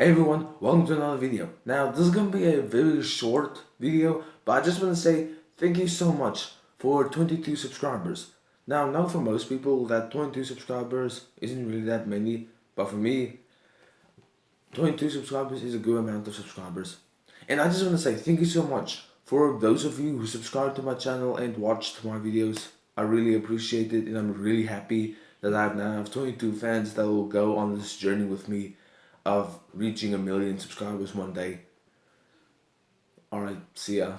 Hey everyone, welcome to another video. Now this is going to be a very short video, but I just want to say thank you so much for 22 subscribers. Now I know for most people that 22 subscribers isn't really that many, but for me, 22 subscribers is a good amount of subscribers. And I just want to say thank you so much for those of you who subscribed to my channel and watched my videos. I really appreciate it and I'm really happy that I now have 22 fans that will go on this journey with me of reaching a million subscribers one day. Alright, see ya.